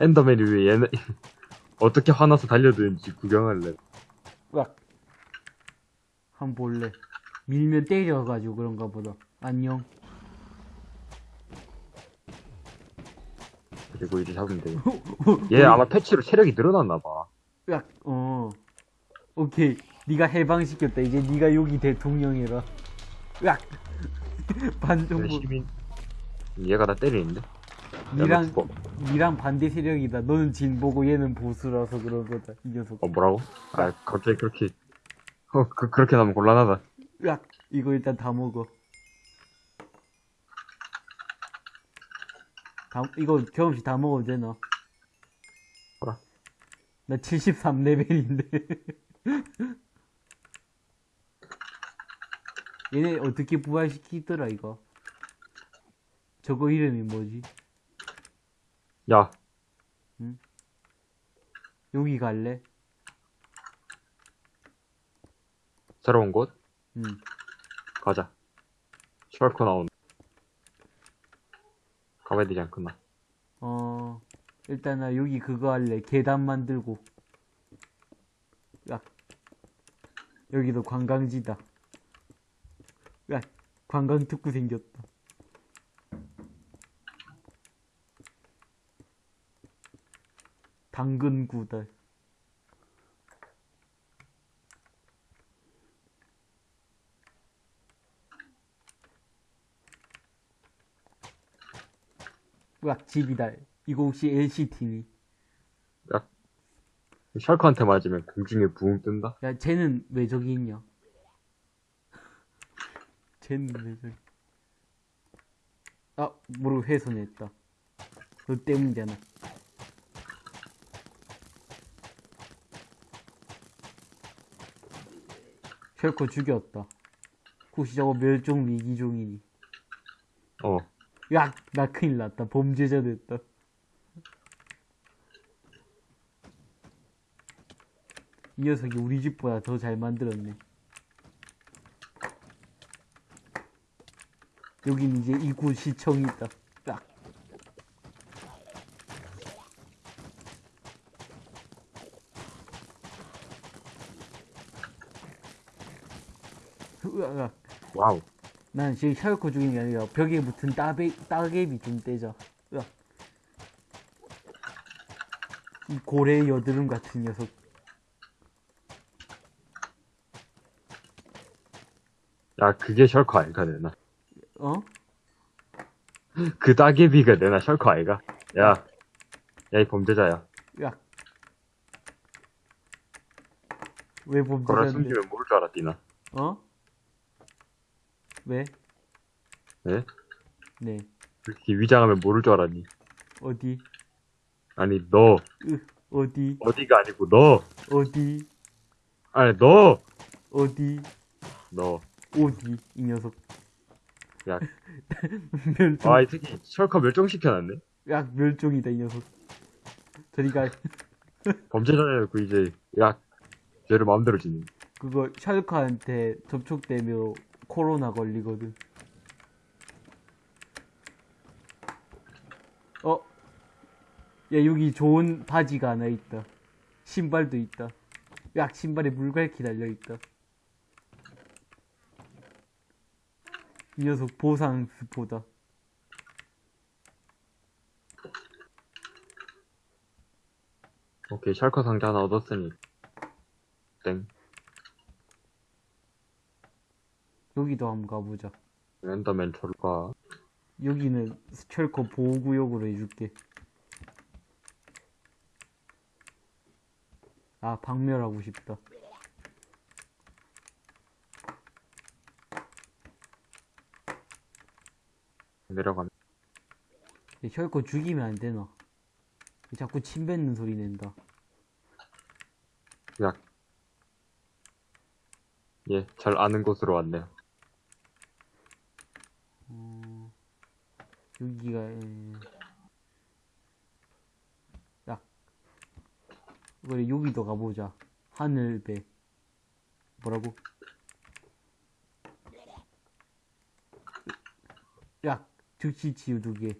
엔더맨이 왜 얘네 어떻게 화나서 달려드는지 구경할래. 으악! 한번 볼래. 밀면 때려가지고 그런가 보다. 안녕. 그리고 이제 잡으면 돼. 얘 아마 패치로 체력이 늘어났나 봐. 으악, 어. 오케이. 네가 해방시켰다. 이제 네가 여기 대통령이라. 으악! 반정부. 시민. 얘가 나 때리는데? 야, 너 니랑. 니랑 반대 세력이다. 너는 진보고 얘는 보수라서 그런 거다. 이 녀석. 어, 뭐라고? 아, 갑자기 그렇게, 어, 그, 그렇게 나면 곤란하다. 으악! 이거 일단 다 먹어. 다, 이거 경험치 다 먹어도 되나? 뭐라? 나 73레벨인데. 얘네 어떻게 부활시키더라, 이거? 저거 이름이 뭐지? 야, 여기 갈래? 새로운 곳? 응. 가자. 셜커 나온다. 가봐야 되지 않겠나? 어, 일단 나 여기 그거 할래. 계단 만들고. 야. 여기도 관광지다. 야, 관광 특구 생겼다. 당근 구달. 으악, 집이다. 이거 혹시 LCT니? 셜크한테 맞으면 공중에 부흥 뜬다? 야, 쟤는 왜 저기 있냐? 쟤는 왜 저기? 아, 모르고 훼손했다. 너 때문이잖아. 셜코 죽였다. 혹시 저거 멸종 위기종이니? 어. 야, 나 큰일 났다. 범죄자 됐다. 이 녀석이 우리 집보다 더 잘 만들었네. 여긴 이제 이구 시청이 있다. 딱. 으악. Wow. 난 지금 shulker 죽이는 게 아니라 벽에 붙은 따베, 따개비 좀 떼자. 으악. 이 고래 여드름 같은 녀석. 야, 그게 shulker 아이가 되나? 어? 그 따개비가 되나 shulker 아이가? 야, 야, 이 범죄자야. 으악. 왜 그걸 범죄자인데? 숨기면 모를 줄 알았디나. 어? 왜? 네? 네. 그렇게 위장하면 모를 줄 알았니? 어디? 아니, 너. 으, 어디? 어디가 아니고, 너. 어디? 아니, 너. 어디? 너. 어디? 이 녀석. 야, 멸종. 아, 이 새끼 셜크 멸종시켜놨네? 야, 멸종이다, 이 녀석. 저리가, 범죄자여놓고 이제, 야, 죄를 마음대로 지는. 그거, 샬크한테 접촉되면 코로나 걸리거든. 어? 야, 여기 좋은 바지가 하나 있다. 신발도 있다. 야, 신발에 물갈퀴 달려있다. 이 녀석 보상 스포다. 오케이, 셜크 상자 하나 얻었으니. 땡. 여기도 한번 가보자. 엔더맨 철과. 여기는 스철커 보호구역으로 해줄게. 아, 박멸하고 싶다. 내려가면. 얘 혈코 죽이면 안 되나? 얘 자꾸 침 뱉는 소리 낸다. 야. 예, 잘 아는 곳으로 왔네요. 여기가, 에... 야. 그래, 여기도 가보자. 하늘배. 뭐라고? 야, 즉시 치유 두 개.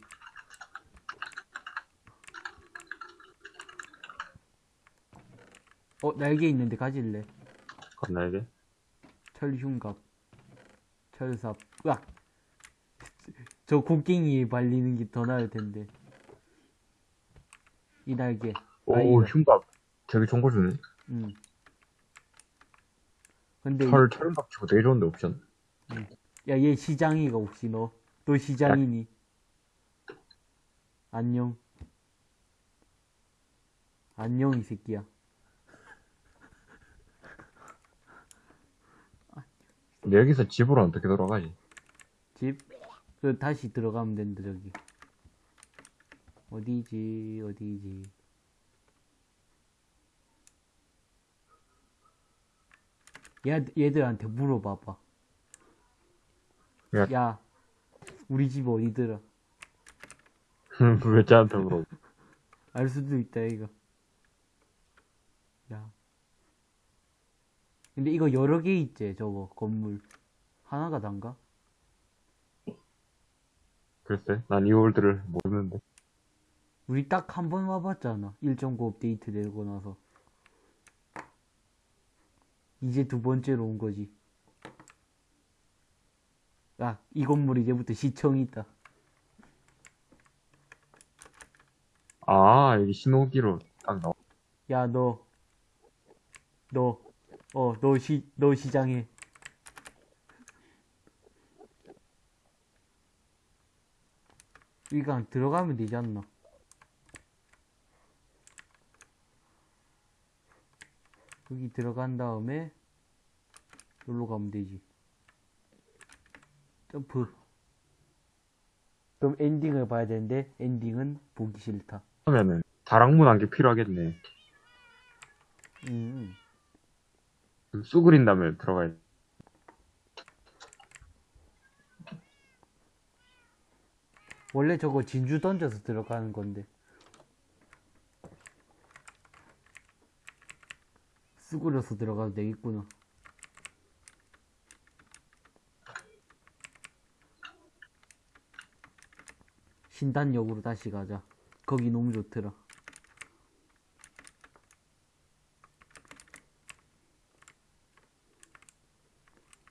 어, 날개 있는데 가질래? 건 날개? 철흉갑. 철삽. 으악! 저 곡괭이에 발리는 게 더 나을 텐데. 이 날개. 오. 흉갑. 되게 좋은 거 주네. 응. 근데, 철, 철흉갑 치고 되게 좋은데, 옵션. 야, 얘 시장이가 혹시 너? 너 시장이니? 안녕. 안녕, 이 새끼야. 근데 여기서 집으로 어떻게 돌아가지? 집? 그, 다시 들어가면 된다, 저기. 어디지, 어디지. 얘, 얘들한테 물어봐봐. 야. 야, 우리 집 어디더라? 왜 쟤한테 물어? 알 수도 있다, 이거. 야. 근데 이거 여러 개 있지, 저거, 건물. 하나가 단가? 글쎄, 난 이 월드를 모르는데. 우리 딱 한 번 와봤잖아. 1.9 업데이트 되고 나서. 이제 두 번째로 온 거지. 야, 이 건물 이제부터 시청이 있다. 아, 여기 신호기로 딱 나와. 야, 너, 너, 어, 너 시, 너 시장해. 위강 들어가면 되지 않나? 여기 들어간 다음에 여기로 가면 되지. 점프. 그럼 엔딩을 봐야 되는데 엔딩은 보기 싫다. 그러면은 다락문 한개 필요하겠네. 음. 쑥그린 다음에 들어가야 돼. 원래 저거 진주 던져서 들어가는 건데. 쑥으려서 들어가도 되겠구나. 신단역으로 다시 가자. 거기 너무 좋더라.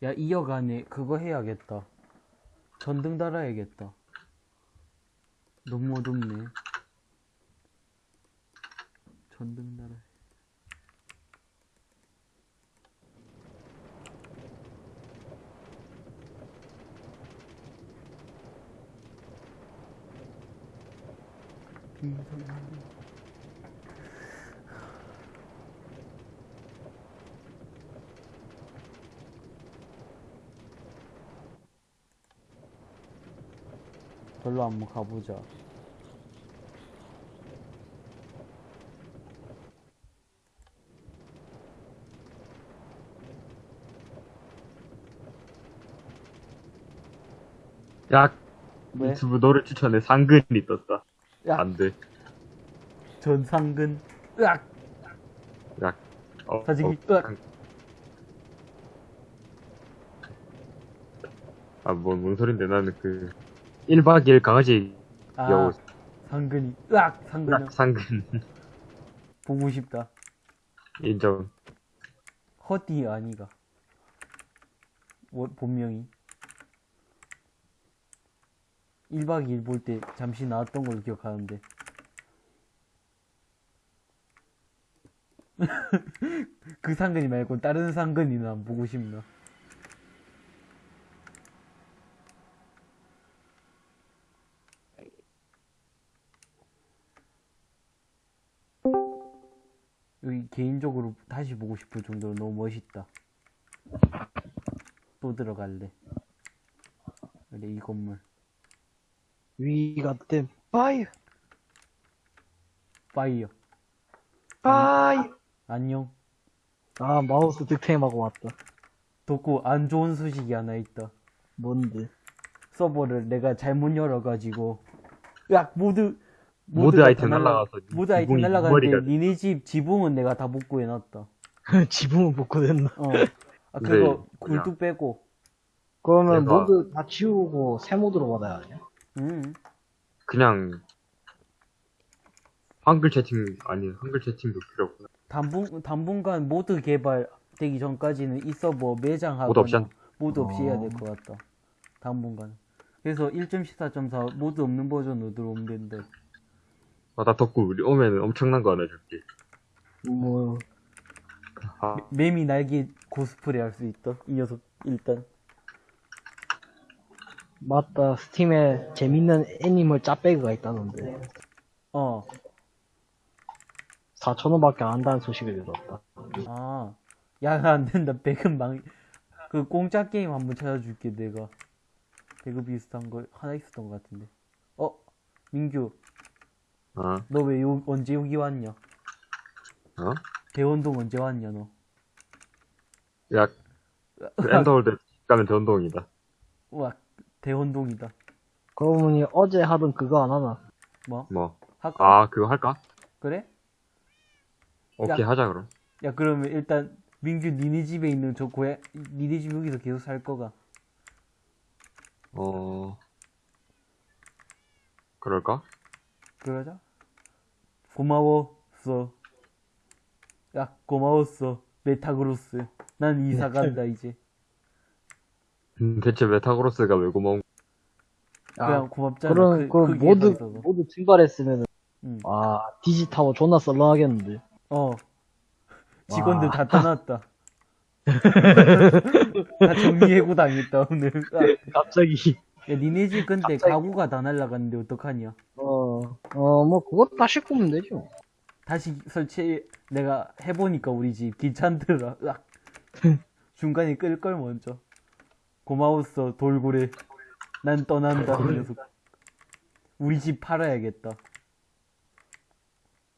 야, 이역 안에 그거 해야겠다. 전등 달아야겠다. 너무 어둡네. 전등 달아. 빈손. 별로 한번 가보자. 야, 왜? 유튜브 너를 추천해. 상근이 떴다. 야, 안 돼. 전상근. 으악! 야, 어, 사직이, 어, 으악! 상- 아, 뭔, 뭔 소린데. 나는 그, 1박 2일 강아지 아, 여우, 상근이. 으악! 상근이. 상근. 보고 싶다. 인정. 허디 아니가. 뭐, 본명이. 1박 2일 볼 때 잠시 나왔던 걸로 기억하는데. 그 상근이 말고 다른 상근이는 안 보고 싶나. 개인적으로 다시 보고 싶을 정도로 너무 멋있다. 또 들어갈래. 그래, 이 건물. We got them. Bye. Fire. Bye. 안녕. 아, 마우스 득템하고 왔다. 덕구, 안 좋은 소식이 하나 있다. 뭔데? 서버를 내가 잘못 열어가지고. 야, 모두, 모드 아이템 날라- 날라가서 모드 아이템 날라가는데, 머리가 니네 집 지붕은 내가 다 복구해 놨다. 지붕은 복구됐나? 어. 아, 네, 그거. 굴뚝 빼고. 그러면 내가- 모두 다 지우고 새 모드로 받아야 하냐? 응. 그냥, 한글 채팅, 아니, 한글 채팅도 필요 없구나. 당분, 당분간 모드 개발되기 전까지는 이 서버 매장하고 모드 없이 한- 모드 없이 해야 어. 될것 같다. 당분간. 그래서 1.14.4 mod 없는 버전으로 들어오면 된다. 아, 나 덕구, 우리 오면은 엄청난 거 하나 줄게. 뭐, 아, 매미 날개 코스프레 할 수 있다. 이 녀석, 일단. 맞다. Steam에 재밌는 animal 짭배그가 있다는데. 어. 4,000원밖에 안 한다는 소식을 들었다. 아. 야, 안 된다. 배그 망, 그 공짜 게임 한번 찾아줄게, 내가. 배그 비슷한 거 하나 있었던 것 같은데. 어? 민규, 어, 너왜 요, 언제 여기 왔냐? 어? 대원동 언제 왔냐, 너? 야, 그 ender world 가면 전동이다. 우와, 대원동이다. 그러고 보니 어제 하던 그거 안 하나? 뭐? 뭐, 할까? 아, 그거 할까? 그래? 오케이, 야. 하자, 그럼. 야, 그러면 일단, 민규 니네 집에 있는 저 고야, 니네 집 여기서 계속 살 거가. 어, 그럴까? 그러자. 고마웠어. 야, 고마웠어. 메타그로스. 난 이사 간다, 이제. 음, 대체 메타그로스가 왜 고마운 그냥 고맙잖아. 그런, 그, 그게 모두, 더 있어서. 모두 증발했으면은, 응. 아, 디지타워 존나 썰렁하겠는데. 어. 직원들 와. 다 떠났다. 다 정리해고 당했다, 오늘. 아, 갑자기, 야, 니네 집 근데 갑자기. 가구가 다 날라갔는데 어떡하냐. 어, 어, 뭐, 그거 다시 꾸면 되죠. 다시 설치, 내가 해보니까 우리 집 귀찮더라. 으악. 중간에 끌 걸 먼저. 고마웠어, 돌고래. 난 떠난다, 그 녀석. 우리 집 팔아야겠다.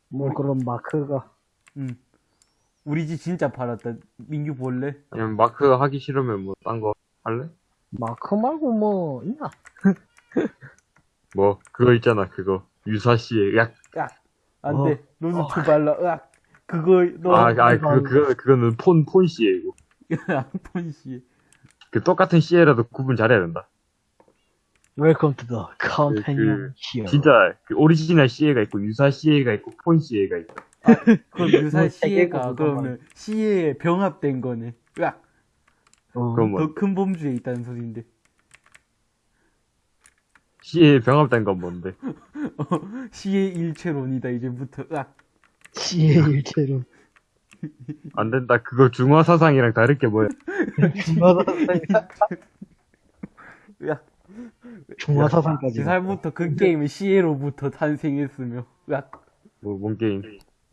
뭐, 그런 마크가. 응. 우리 집 진짜 팔았다. 민규 볼래? 아니면 마크 하기 싫으면 뭐 딴 거 할래? 마크 말고 뭐, 있나? 뭐 그거 있잖아 그거 유사시에 약 야, 안 어. 돼. 로즈트 발라. 으악. 그거, 너. 아, 아, 그거, 그거, 그거는 폰, 폰 CA고. 폰 CA. 그 똑같은 CA라도 구분 잘해야 된다. Welcome to the companion 그, here. 진짜, 그 오리지널 CA가 있고, 유사 CA가 있고, 폰 CA가 있고. 그럼 유사 뭐 시에가 세계관 그러면 CA에 병합된 거네. 으악. 어, 그럼 뭐, 더큰 범주에 있다는 소린데. CA 병합된 건 뭔데? CA 일체론이다 이제부터. 으악. 시의 일체로. 안 된다. 그거 중화 사상이랑 다를 게 뭐야. 으악. 중화 사상까지. 제살부터 그 게임은 시에로부터 탄생했으며. 으악. 뭐, 뭔 게임.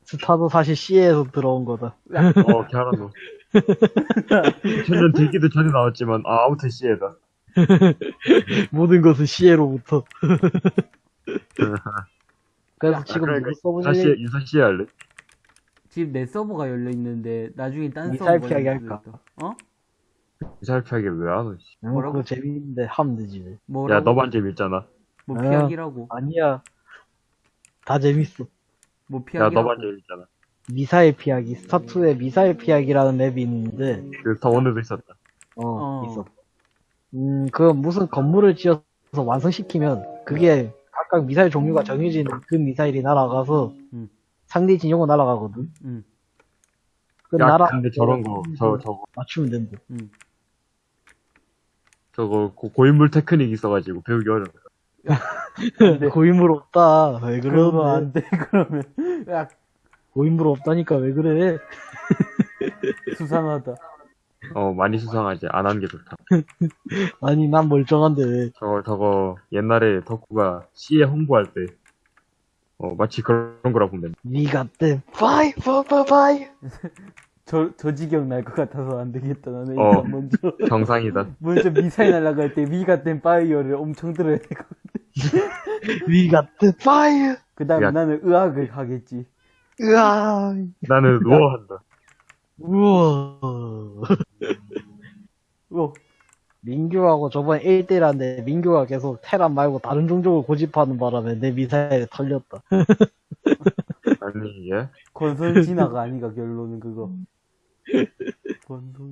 스타도 사실 C에서 들어온 거다. 어, 캐라노. 천년 들기도 전에 나왔지만, 아, 아무튼 CA다. 모든 것은 C에로부터. 그래서 지금 그러니까 누구 유사 CA, 써보니 유사 CA 할래? 지금 내 서버가 열려 있는데 나중에 딴 미사일 서버가 피하기 할까? 어? 유사 피하기 왜 하노, 씨. 뭐라고? 그거 재밌는데 하면 되지. 뭐라고? 야, 너만 재밌잖아. 뭐 아. 피하기라고? 아니야. 다 재밌어. 뭐 야, 피하기라고? 너만 재밌잖아. 미사일 피하기. 스타2에 미사일 피하기라는 map이 있는데, 그, 스타원에도 있었다. 어, 어. 있어. 음, 그 무슨 건물을 지어서 완성시키면, 그게 각각 미사일 종류가 정해진 그 미사일이 날아가서, 음. 상대 진영으로 날아가거든. 응. 그 야, 날아, 근데 저런 거, 저, 저거, 맞추면 된다. 응. 저거, 고, 고인물 테크닉 있어가지고 배우기 어려워. 고인물 없다. 왜 그러면 그러면 안 돼, 그러면. 으악. 고인물 없다니까 왜 그래? 수상하다. 어, 많이 수상하지. 안 하는 게 좋다. 아니, 난 멀쩡한데 왜. 저거, 저거, 옛날에 덕후가 CA 홍보할 때, 어, 마치 그런 거라 보면. 니가 때, 바이, 바이, 바이, 바이. 저, 저 지경 날 것 같아서 안 되겠다. 나는 어. 일단 먼저, 정상이다. 먼저 미사일 날아갈 때 위가 된 파이어를 엄청 들어야 되고. 니가 때, 바이. 그 다음에 야. 나는 의학을 하겠지. 으아, 나는 누워 한다. 우와. 어, 민규하고 저번에 1대1 한데 민규가 계속 테란 말고 다른 종족을 고집하는 바람에 내 미사일이 털렸다. 아니, 예? 건설 진화가 아니가, 결론은 그거. 건설.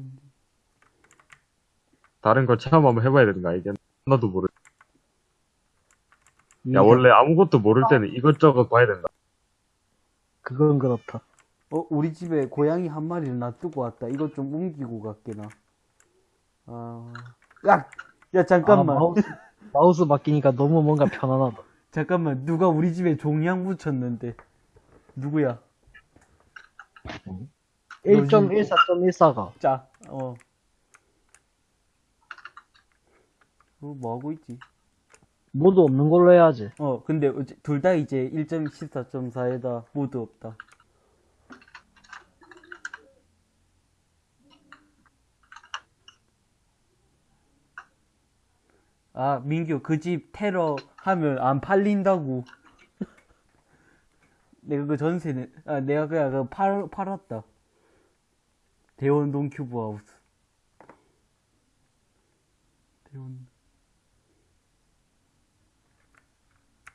다른 거 체험 한번 해봐야 되는 거 알겠나? 하나도 모르. 야, 원래 아무것도 모를 때는 이것저것 봐야 된다. 그건 그렇다. 어, 우리 집에 고양이 한 마리를 놔두고 왔다. 이것 좀 옮기고 갈게, 나. 아, 야! 야, 잠깐만. 아, 마우스, 마우스 바뀌니까 너무 뭔가 편안하다. 잠깐만, 누가 우리 집에 종양 붙였는데. 누구야? 1.14.14가 자, 어. 어, 뭐 하고 있지? 모두 없는 걸로 해야지. 어, 근데 둘 다 이제 1.14.4에다 모두 없다. 아, 민규, 그 집 테러 하면 안 팔린다고. 내가 그 전세는, 아, 내가 그냥 그 팔, 팔았다. 대원동 큐브하우스. 대원.